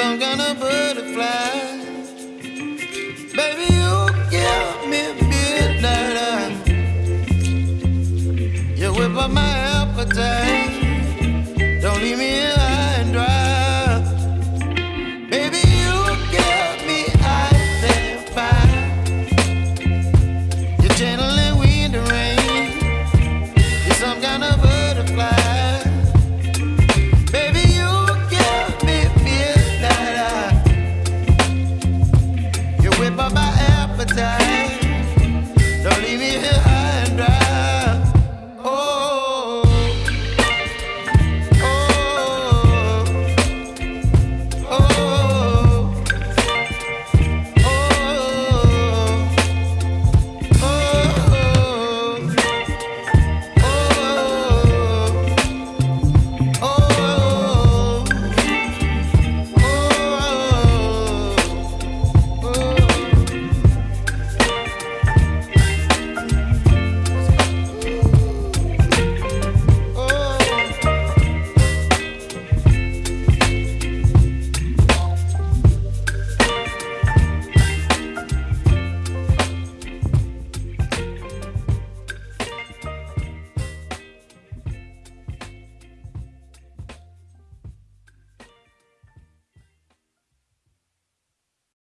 some kind of butterfly. Baby, you give me midnight. You whip up my appetite.